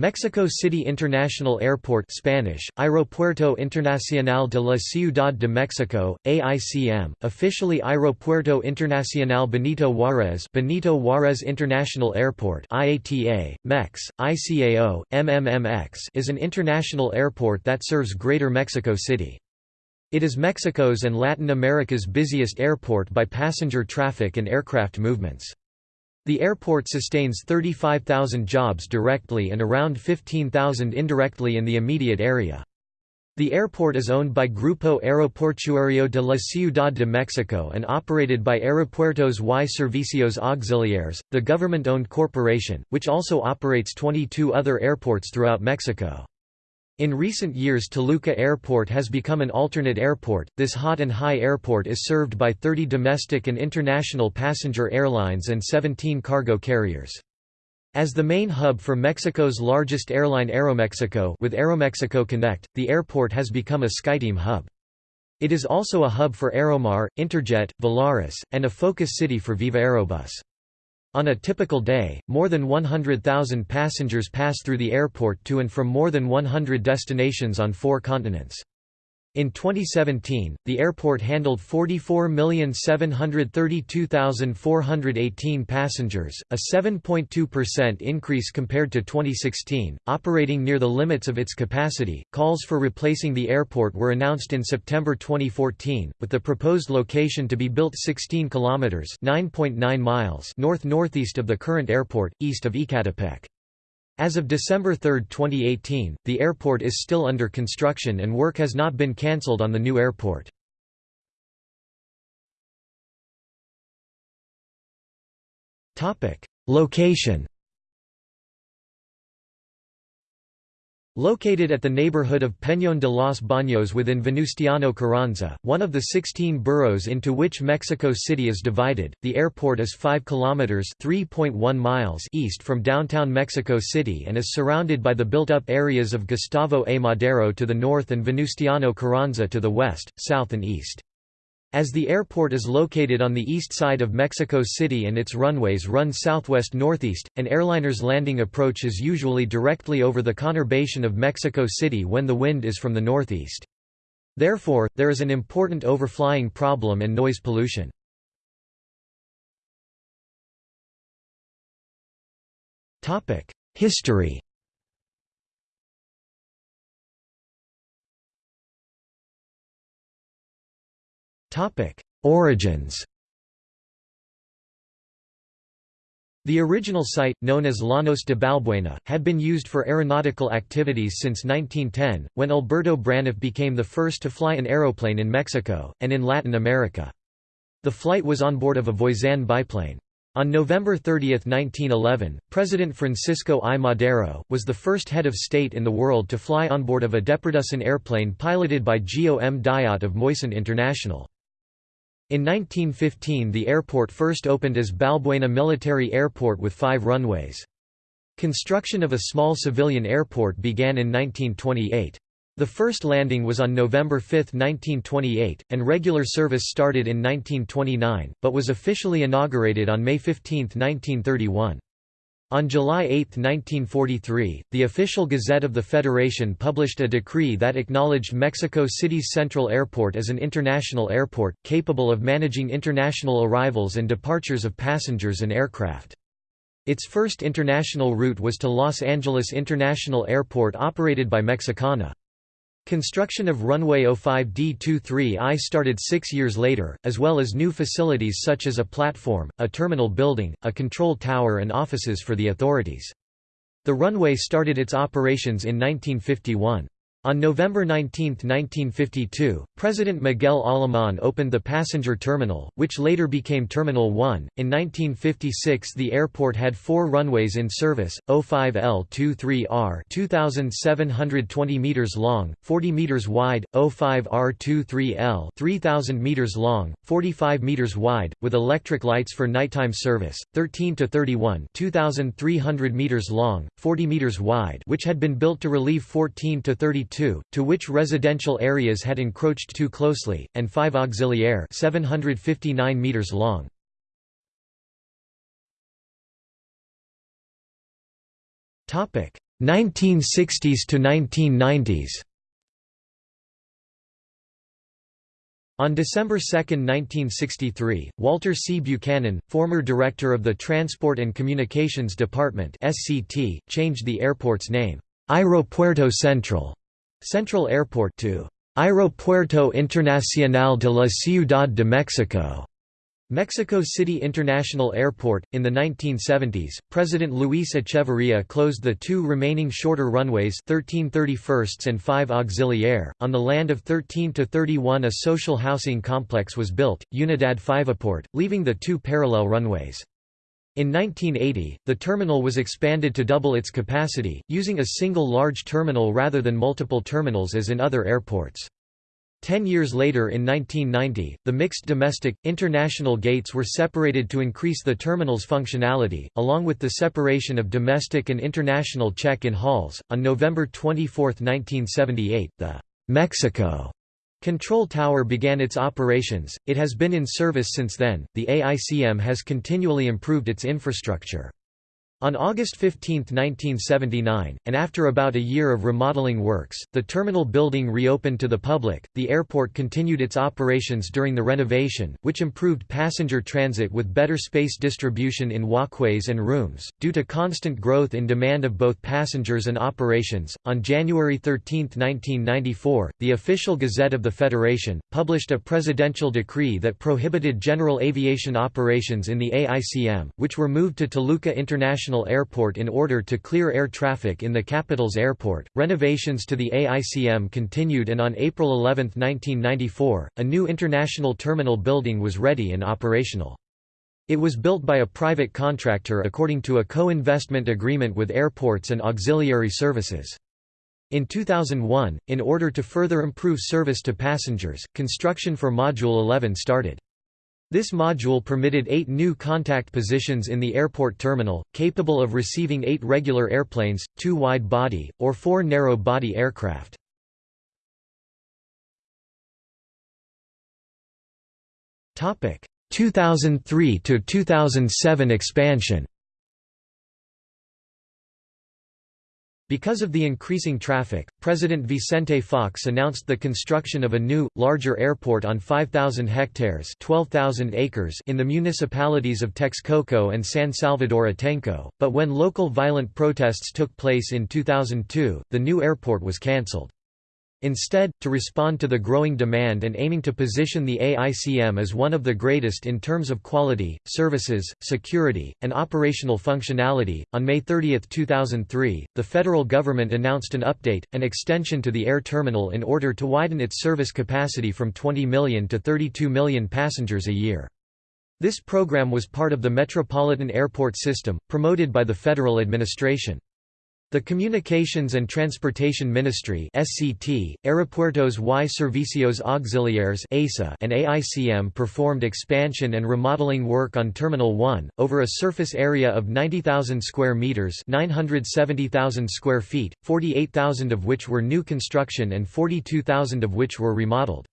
Mexico City International Airport Spanish, Aeropuerto Internacional de la Ciudad de Mexico, AICM, officially Aeropuerto Internacional Benito Juárez Benito Juárez International Airport IATA, MEX, ICAO, MMMX is an international airport that serves Greater Mexico City. It is Mexico's and Latin America's busiest airport by passenger traffic and aircraft movements. The airport sustains 35,000 jobs directly and around 15,000 indirectly in the immediate area. The airport is owned by Grupo Aeroportuario de la Ciudad de Mexico and operated by Aeropuertos y Servicios Auxiliares, the government-owned corporation, which also operates 22 other airports throughout Mexico. In recent years Toluca Airport has become an alternate airport. This hot and high airport is served by 30 domestic and international passenger airlines and 17 cargo carriers. As the main hub for Mexico's largest airline Aeromexico with Aeromexico Connect, the airport has become a SkyTeam hub. It is also a hub for Aeromar, Interjet, Volaris, and a focus city for Viva Aerobus. On a typical day, more than 100,000 passengers pass through the airport to and from more than 100 destinations on four continents. In 2017, the airport handled 44,732,418 passengers, a 7.2% increase compared to 2016, operating near the limits of its capacity. Calls for replacing the airport were announced in September 2014, with the proposed location to be built 16 kilometers (9.9 miles) north-northeast of the current airport, east of Ecatepec. As of December 3, 2018, the airport is still under construction and work has not been cancelled on the new airport. Location Located at the neighborhood of Peñón de los Baños within Venustiano Carranza, one of the 16 boroughs into which Mexico City is divided, the airport is 5 kilometers (3.1 miles) east from downtown Mexico City and is surrounded by the built-up areas of Gustavo A. Madero to the north and Venustiano Carranza to the west, south and east. As the airport is located on the east side of Mexico City and its runways run southwest-northeast, an airliner's landing approach is usually directly over the conurbation of Mexico City when the wind is from the northeast. Therefore, there is an important overflying problem and noise pollution. History Topic: Origins. The original site, known as Llanos de Balbuena, had been used for aeronautical activities since 1910, when Alberto Braniff became the first to fly an aeroplane in Mexico, and in Latin America. The flight was on board of a Voisin biplane. On November 30, 1911, President Francisco I. Madero, was the first head of state in the world to fly on board of a Deperdussin airplane piloted by Geo M. Dyott of Moisant International. In 1915 the airport first opened as Balbuena Military Airport with five runways. Construction of a small civilian airport began in 1928. The first landing was on November 5, 1928, and regular service started in 1929, but was officially inaugurated on May 15, 1931. On July 8, 1943, the official Gazette of the Federation published a decree that acknowledged Mexico City's Central Airport as an international airport, capable of managing international arrivals and departures of passengers and aircraft. Its first international route was to Los Angeles International Airport operated by Mexicana. Construction of runway 05D23I started six years later, as well as new facilities such as a platform, a terminal building, a control tower and offices for the authorities. The runway started its operations in 1951. On November 19, 1952, President Miguel Alemán opened the passenger terminal, which later became Terminal 1. In 1956, the airport had four runways in service: 05L23R, 2,720 meters long, 40 meters wide; 05R23L, 3,000 meters long, 45 meters wide, with electric lights for nighttime service; 13 to 31, 2,300 meters long, 40 meters wide, which had been built to relieve 14 to 32 to which residential areas had encroached too closely, and 5 auxiliaire 759 meters long. Topic 1960s to 1990s On December 2, 1963, Walter C. Buchanan, former director of the Transport and Communications Department (SCT), changed the airport's name, Aeropuerto Central, Central Airport to Aeropuerto Internacional de la Ciudad de Mexico. Mexico City International Airport. In the 1970s, President Luis Echeverría closed the two remaining shorter runways 13 31st and 5 Auxiliaire. On the land of 13 to 31, a social housing complex was built, Unidad Fivaport, leaving the two parallel runways. In 1980, the terminal was expanded to double its capacity, using a single large terminal rather than multiple terminals as in other airports. Ten years later in 1990, the mixed domestic, international gates were separated to increase the terminal's functionality, along with the separation of domestic and international check-in halls. On November 24, 1978, the Mexico Control Tower began its operations. It has been in service since then. The AICM has continually improved its infrastructure. On August 15, 1979, and after about a year of remodeling works, the terminal building reopened to the public. The airport continued its operations during the renovation, which improved passenger transit with better space distribution in walkways and rooms. Due to constant growth in demand of both passengers and operations, on January 13, 1994, the official Gazette of the Federation published a presidential decree that prohibited general aviation operations in the AICM, which were moved to Toluca International International Airport in order to clear air traffic in the capital's airport. Renovations to the AICM continued and on April 11, 1994, a new international terminal building was ready and operational. It was built by a private contractor according to a co-investment agreement with airports and auxiliary services. In 2001, in order to further improve service to passengers, construction for Module 11 started. This module permitted eight new contact positions in the airport terminal, capable of receiving eight regular airplanes, two wide-body, or four narrow-body aircraft. Topic 2003 to 2007 expansion. Because of the increasing traffic, President Vicente Fox announced the construction of a new, larger airport on 5,000 hectares 12,000 acres in the municipalities of Texcoco and San Salvador Atenco, but when local violent protests took place in 2002, the new airport was cancelled. Instead, to respond to the growing demand and aiming to position the AICM as one of the greatest in terms of quality, services, security, and operational functionality, on May 30, 2003, the federal government announced an update, an extension to the air terminal in order to widen its service capacity from 20 million to 32 million passengers a year. This program was part of the Metropolitan Airport System, promoted by the federal administration. The Communications and Transportation Ministry SCT, Aeropuertos y Servicios Auxiliares ASA and AICM performed expansion and remodeling work on Terminal 1, over a surface area of 90,000 square metres 970,000 square feet, 48,000 of which were new construction and 42,000 of which were remodeled.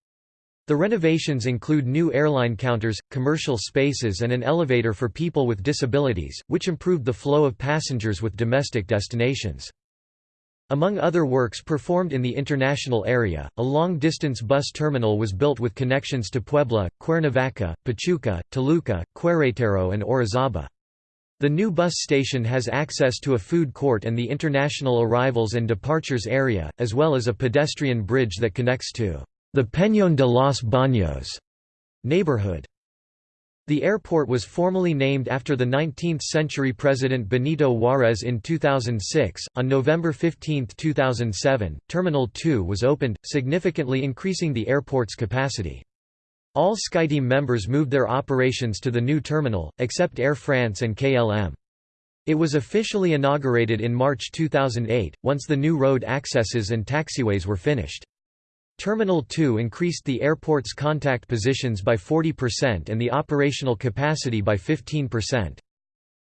The renovations include new airline counters, commercial spaces and an elevator for people with disabilities, which improved the flow of passengers with domestic destinations. Among other works performed in the international area, a long-distance bus terminal was built with connections to Puebla, Cuernavaca, Pachuca, Toluca, Querétaro and Orizaba. The new bus station has access to a food court and the international arrivals and departures area, as well as a pedestrian bridge that connects to the Peñón de los Baños neighborhood. The airport was formally named after the 19th-century President Benito Juárez in 2006. On November 15, 2007, Terminal 2 was opened, significantly increasing the airport's capacity. All SkyTeam members moved their operations to the new terminal, except Air France and KLM. It was officially inaugurated in March 2008, once the new road accesses and taxiways were finished. Terminal 2 increased the airport's contact positions by 40% and the operational capacity by 15%.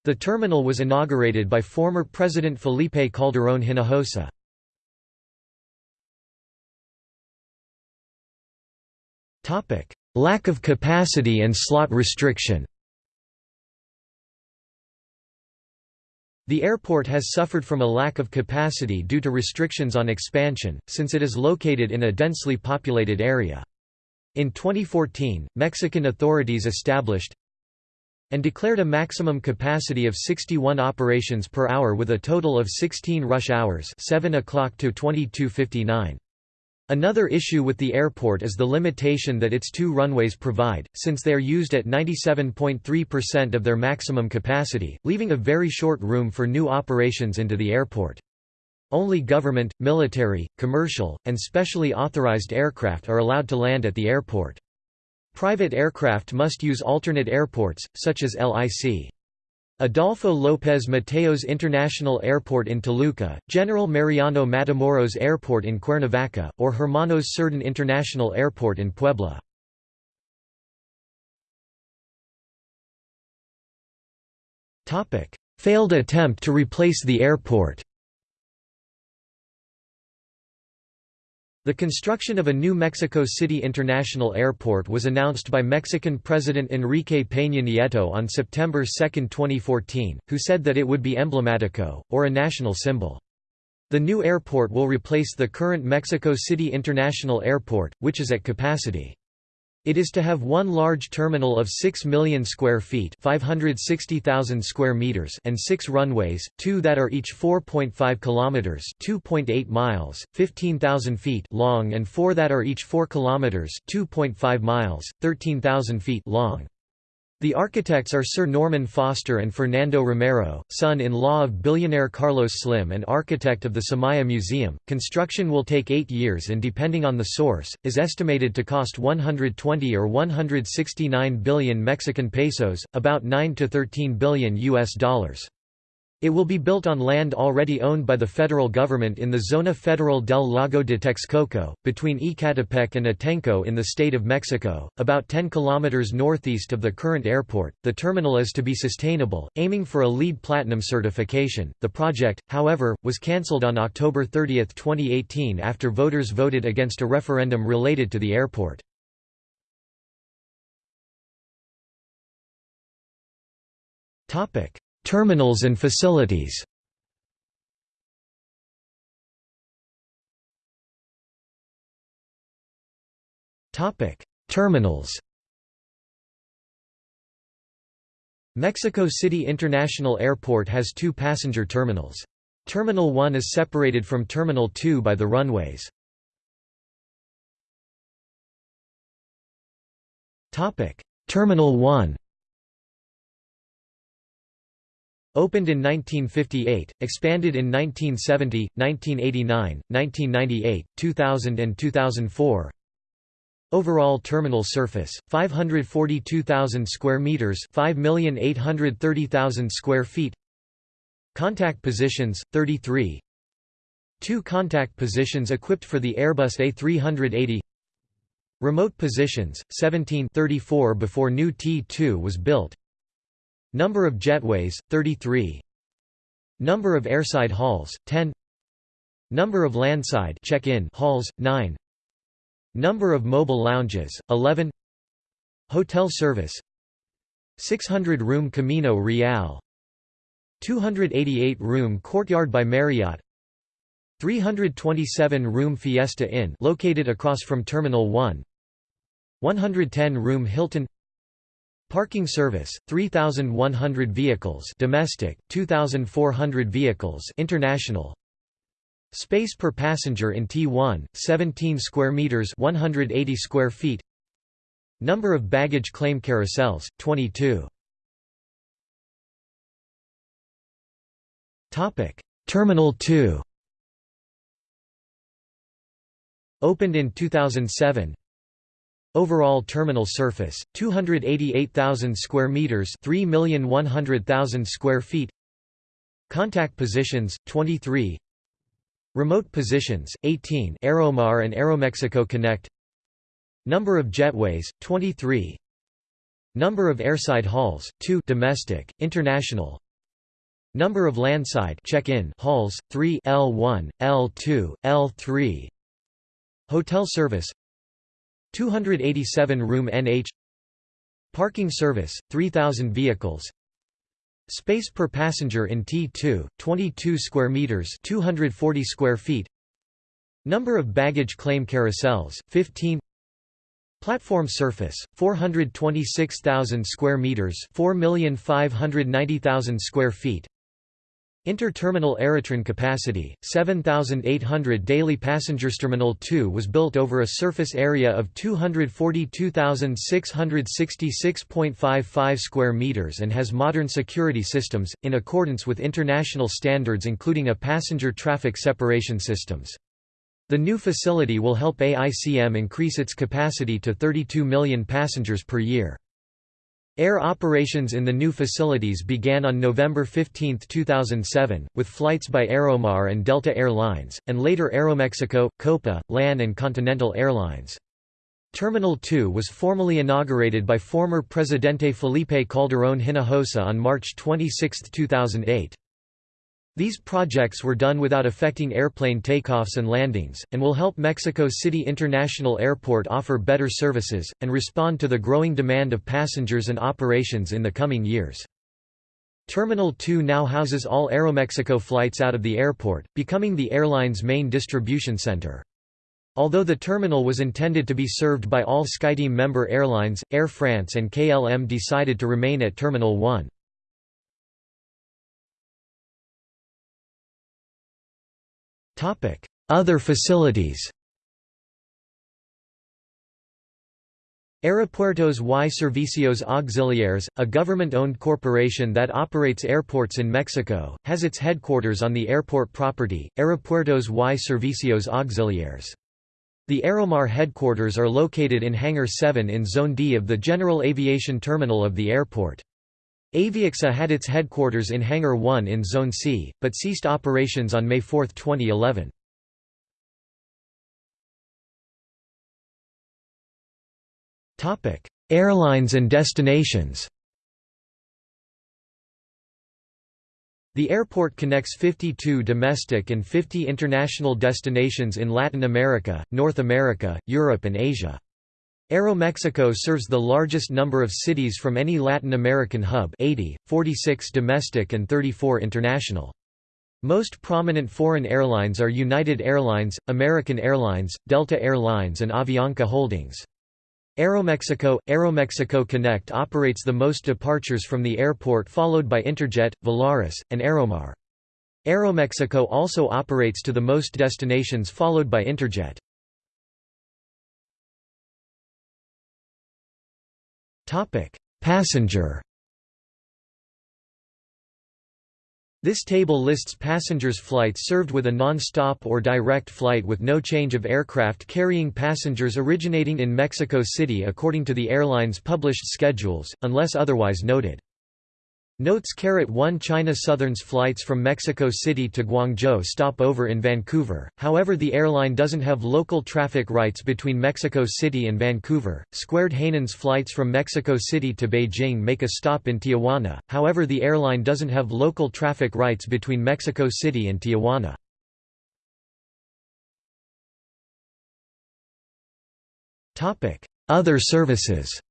The terminal was inaugurated by former President Felipe Calderón Hinojosa. Lack of capacity and slot restriction The airport has suffered from a lack of capacity due to restrictions on expansion, since it is located in a densely populated area. In 2014, Mexican authorities established and declared a maximum capacity of 61 operations per hour with a total of 16 rush hours 7 o'clock to 22.59. Another issue with the airport is the limitation that its two runways provide, since they are used at 97.3% of their maximum capacity, leaving a very short room for new operations into the airport. Only government, military, commercial, and specially authorized aircraft are allowed to land at the airport. Private aircraft must use alternate airports, such as LIC. Adolfo López Mateos International Airport in Toluca, General Mariano Matamoros Airport in Cuernavaca, or Hermanos Cerdán International Airport in Puebla. Failed attempt to replace the airport The construction of a new Mexico City International Airport was announced by Mexican President Enrique Peña Nieto on September 2, 2014, who said that it would be emblematico, or a national symbol. The new airport will replace the current Mexico City International Airport, which is at capacity. It is to have one large terminal of 6 million square feet 560,000 square meters and six runways, two that are each 4.5 kilometers 2.8 miles, 15,000 feet long and four that are each 4 kilometers 2.5 miles, 13,000 feet long. The architects are Sir Norman Foster and Fernando Romero, son-in-law of billionaire Carlos Slim and architect of the Soumaya Museum. Construction will take 8 years and depending on the source is estimated to cost 120 or 169 billion Mexican pesos, about 9 to 13 billion US dollars. It will be built on land already owned by the federal government in the Zona Federal del Lago de Texcoco, between Ecatepec and Atenco in the state of Mexico, about 10 kilometers northeast of the current airport. The terminal is to be sustainable, aiming for a LEED Platinum certification. The project, however, was cancelled on October 30, 2018 after voters voted against a referendum related to the airport. Topic: Terminals and facilities Terminals Mexico City International Airport has two passenger terminals. Terminal 1 is separated from Terminal 2 by the runways. Terminal 1 Opened in 1958, expanded in 1970, 1989, 1998, 2000 and 2004. Overall terminal surface 542,000 square meters, 5,830,000 square feet. Contact positions 33. Two contact positions equipped for the Airbus A380. Remote positions 17 34 before new T2 was built. Number of jetways, 33 Number of airside halls, 10 Number of landside check-in halls, 9 Number of mobile lounges, 11 Hotel service 600-room Camino Real. 288-room Courtyard by Marriott. 327-room Fiesta Inn located across from Terminal 1 110-room Hilton Parking service 3100 vehicles domestic 2400 vehicles international. Space per passenger in T1 17 square meters 180 square feet. Number of baggage claim carousels 22 Topic. Terminal 2 Opened in 2007 Overall terminal surface 288,000 square meters, 3,100,000 square feet. Contact positions 23. Remote positions 18. Aeromar and Aeromexico Connect. Number of jetways 23. Number of airside halls 2 domestic, international. Number of landside check-in halls 3 L1, L2, L3. Hotel service 287 room NH Parking service, 3,000 vehicles Space per passenger in T2, 22 square meters, 240 square feet. Number of baggage claim carousels, 15. Platform surface, 426,000 square meters, 4,590,000 square feet. Inter-terminal Aerotren capacity, 7,800 daily passengers. Terminal 2 was built over a surface area of 242,666.55 square meters and has modern security systems, in accordance with international standards including a passenger traffic separation systems. The new facility will help AICM increase its capacity to 32 million passengers per year. Air operations in the new facilities began on November 15, 2007, with flights by Aeromar and Delta Air Lines, and later Aeromexico, Copa, LAN and Continental Airlines. Terminal 2 was formally inaugurated by former Presidente Felipe Calderón Hinojosa on March 26, 2008. These projects were done without affecting airplane takeoffs and landings, and will help Mexico City International Airport offer better services, and respond to the growing demand of passengers and operations in the coming years. Terminal 2 now houses all Aeromexico flights out of the airport, becoming the airline's main distribution center. Although the terminal was intended to be served by all SkyTeam member airlines, Air France and KLM decided to remain at Terminal 1. Other facilities Aeropuertos y Servicios Auxiliares, a government-owned corporation that operates airports in Mexico, has its headquarters on the airport property, Aeropuertos y Servicios Auxiliares. The Aeromar headquarters are located in Hangar 7 in Zone D of the General Aviation Terminal of the airport. Aviaxa had its headquarters in Hangar 1 in Zone C, but ceased operations on May 4, 2011. Airlines and destinations The airport connects 52 domestic and 50 international destinations in Latin America, North America, Europe and Asia. Aeromexico serves the largest number of cities from any Latin American hub 80, 46 domestic and 34 international. Most prominent foreign airlines are United Airlines, American Airlines, Delta Air Lines and Avianca Holdings. Aeromexico – Aeromexico Connect operates the most departures from the airport followed by Interjet, Volaris, and Aeromar. Aeromexico also operates to the most destinations followed by Interjet. Passenger. This table lists passengers' flights served with a non-stop or direct flight with no change of aircraft carrying passengers originating in Mexico City according to the airline's published schedules, unless otherwise noted. Notes Carat 1 China Southern's flights from Mexico City to Guangzhou stop over in Vancouver, however the airline doesn't have local traffic rights between Mexico City and Vancouver. Squared Hainan's flights from Mexico City to Beijing make a stop in Tijuana, however the airline doesn't have local traffic rights between Mexico City and Tijuana. Other services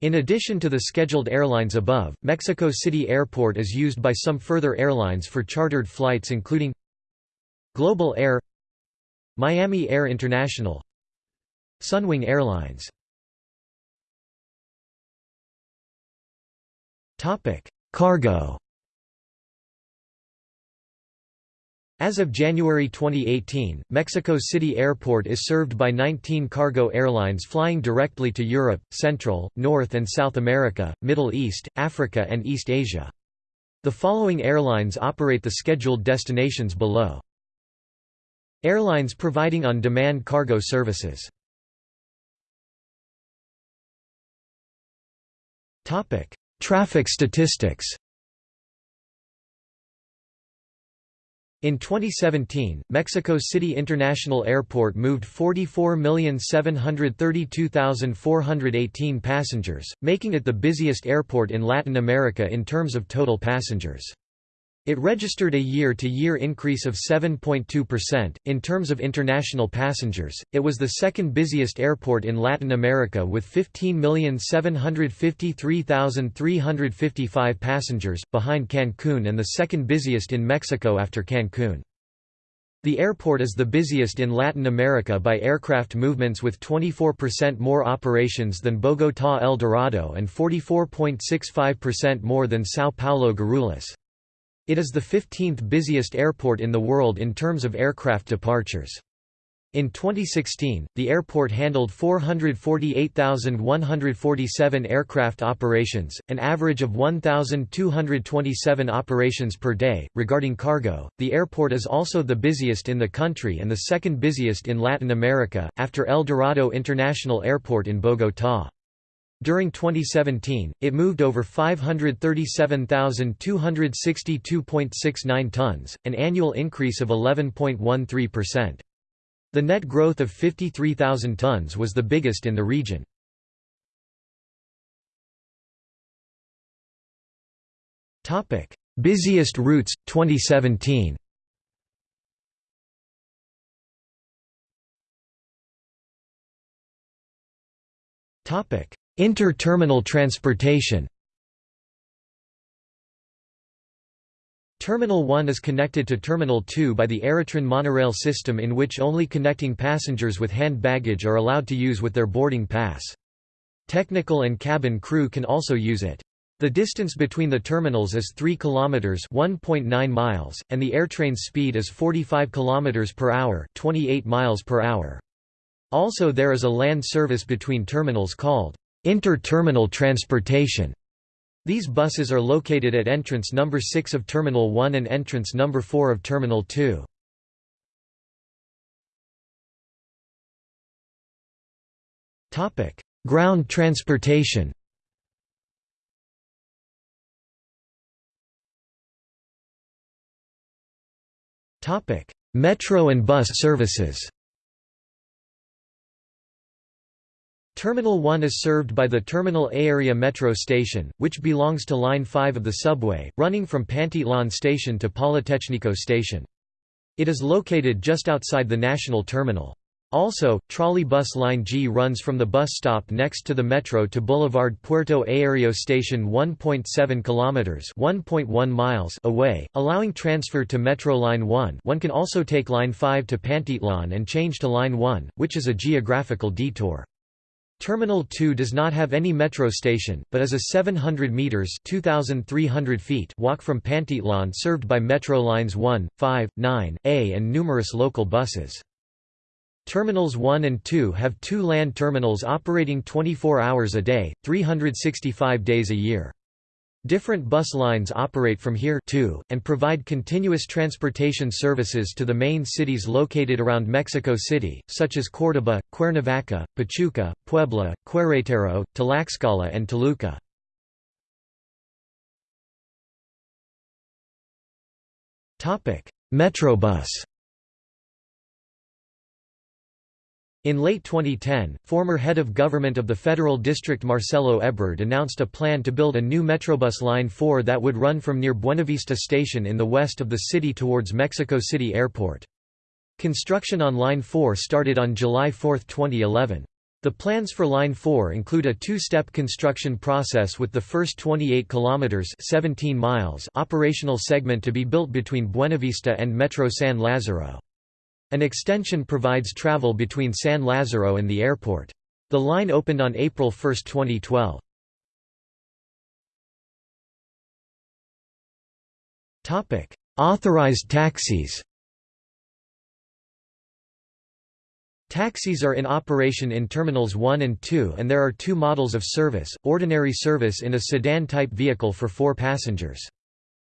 In addition to the scheduled airlines above, Mexico City Airport is used by some further airlines for chartered flights including Global Air Miami Air International Sunwing Airlines. Cargo As of January 2018, Mexico City Airport is served by 19 cargo airlines flying directly to Europe, Central, North and South America, Middle East, Africa and East Asia. The following airlines operate the scheduled destinations below. Airlines providing on-demand cargo services Traffic statistics In 2017, Mexico City International Airport moved 44,732,418 passengers, making it the busiest airport in Latin America in terms of total passengers. It registered a year-to-year -year increase of 7.2%. In terms of international passengers, it was the second busiest airport in Latin America with 15,753,355 passengers, behind Cancun and the second busiest in Mexico after Cancun. The airport is the busiest in Latin America by aircraft movements with 24% more operations than Bogotá El Dorado and 44.65% more than São Paulo Guarulhos. It is the 15th busiest airport in the world in terms of aircraft departures. In 2016, the airport handled 448,147 aircraft operations, an average of 1,227 operations per day. Regarding cargo, the airport is also the busiest in the country and the second busiest in Latin America, after El Dorado International Airport in Bogotá. During 2017, it moved over 537,262.69 tons, an annual increase of 11.13%. The net growth of 53,000 tons was the biggest in the region. Busiest routes, 2017 Topic Inter-terminal transportation Terminal 1 is connected to Terminal 2 by the Aerotren monorail system in which only connecting passengers with hand baggage are allowed to use with their boarding pass. Technical and cabin crew can also use it. The distance between the terminals is 3 kilometers, 1.9 miles, and the airtrain's speed is 45 kilometers per hour, 28 miles per hour. Also there is a land service between terminals called Inter-terminal transportation. These buses are located at entrance number 6 of Terminal 1 and entrance number 4 of Terminal 2. Topic: Ground transportation. Topic: Metro and bus services. Terminal 1 is served by the Terminal Aérea metro station, which belongs to Line 5 of the subway, running from Pantitlán station to Politecnico station. It is located just outside the National Terminal. Also, trolley bus line G runs from the bus stop next to the metro to Boulevard Puerto Aéreo station 1.7 kilometers, 1.1 miles away, allowing transfer to Metro line 1. One can also take line 5 to Pantitlán and change to line 1, which is a geographical detour. Terminal 2 does not have any metro station, but is a 700 meters (2300 feet) walk from Pantitlán served by metro lines 1, 5, 9, A and numerous local buses. Terminals 1 and 2 have two land terminals operating 24 hours a day, 365 days a year. Different bus lines operate from here too, and provide continuous transportation services to the main cities located around Mexico City, such as Córdoba, Cuernavaca, Pachuca, Puebla, Querétaro, Tlaxcala and Toluca. Metrobus In late 2010, former head of government of the Federal District Marcelo Ebrard announced a plan to build a new Metrobus Line 4 that would run from near Buenavista Station in the west of the city towards Mexico City Airport. Construction on Line 4 started on July 4, 2011. The plans for Line 4 include a two-step construction process with the first 28 kilometers 17 miles operational segment to be built between Buenavista and Metro San Lázaro. An extension provides travel between San Lázaro and the airport. The line opened on April 1, 2012. Topic: Authorized taxis Taxis are in operation in Terminals 1 and 2 and there are two models of service, ordinary service in a sedan-type vehicle for four passengers.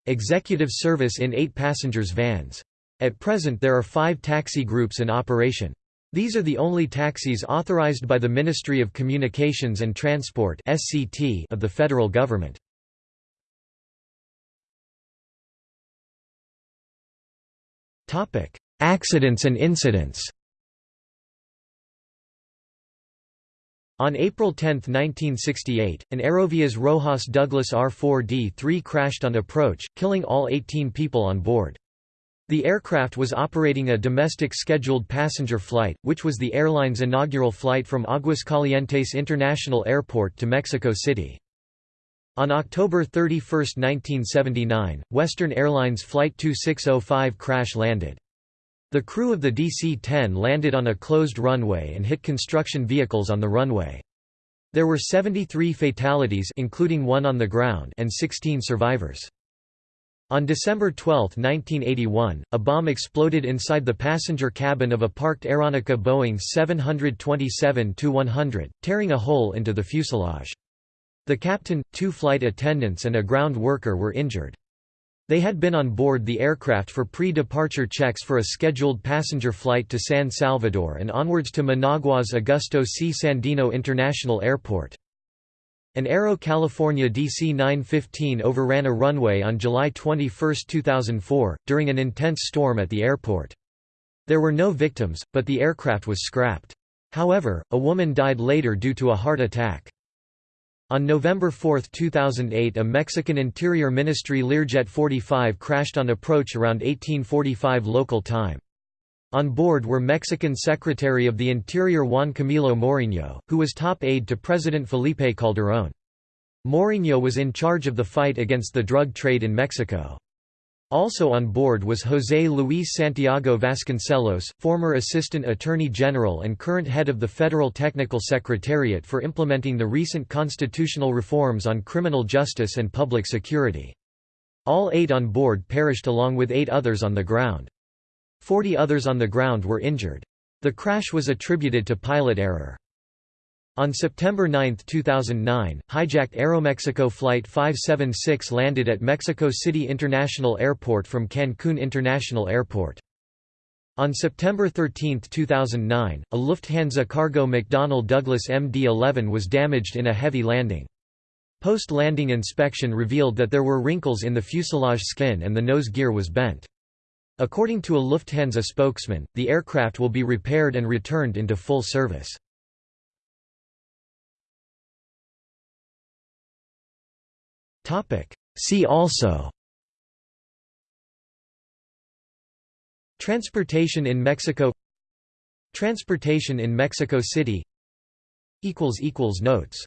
Executive service in eight passengers vans. At present there are five taxi groups in operation. These are the only taxis authorized by the Ministry of Communications and Transport of the federal government. Accidents and incidents On April 10, 1968, an Aerovias Rojas Douglas R-4D-3 crashed on approach, killing all 18 people on board. The aircraft was operating a domestic scheduled passenger flight, which was the airline's inaugural flight from Aguascalientes International Airport to Mexico City. On October 31, 1979, Western Airlines Flight 2605 crash-landed. The crew of the DC-10 landed on a closed runway and hit construction vehicles on the runway. There were 73 fatalities including one on the ground and 16 survivors. On December 12, 1981, a bomb exploded inside the passenger cabin of a parked Aeronica Boeing 727-100, tearing a hole into the fuselage. The captain, two flight attendants and a ground worker were injured. They had been on board the aircraft for pre-departure checks for a scheduled passenger flight to San Salvador and onwards to Managua's Augusto C. Sandino International Airport. An Aero California DC-915 overran a runway on July 21, 2004, during an intense storm at the airport. There were no victims, but the aircraft was scrapped. However, a woman died later due to a heart attack. On November 4, 2008 a Mexican Interior Ministry Learjet 45 crashed on approach around 1845 local time. On board were Mexican Secretary of the Interior Juan Camilo Mouriño, who was top aide to President Felipe Calderón. Mouriño was in charge of the fight against the drug trade in Mexico. Also on board was José Luis Santiago Vasconcelos, former Assistant Attorney General and current head of the Federal Technical Secretariat for implementing the recent constitutional reforms on criminal justice and public security. All eight on board perished along with eight others on the ground. Forty others on the ground were injured. The crash was attributed to pilot error. On September 9, 2009, hijacked Aeromexico Flight 576 landed at Mexico City International Airport from Cancun International Airport. On September 13, 2009, a Lufthansa cargo McDonnell Douglas MD-11 was damaged in a heavy landing. Post-landing inspection revealed that there were wrinkles in the fuselage skin and the nose gear was bent. According to a Lufthansa spokesman, the aircraft will be repaired and returned into full service. See also Transportation in Mexico Transportation in Mexico City Notes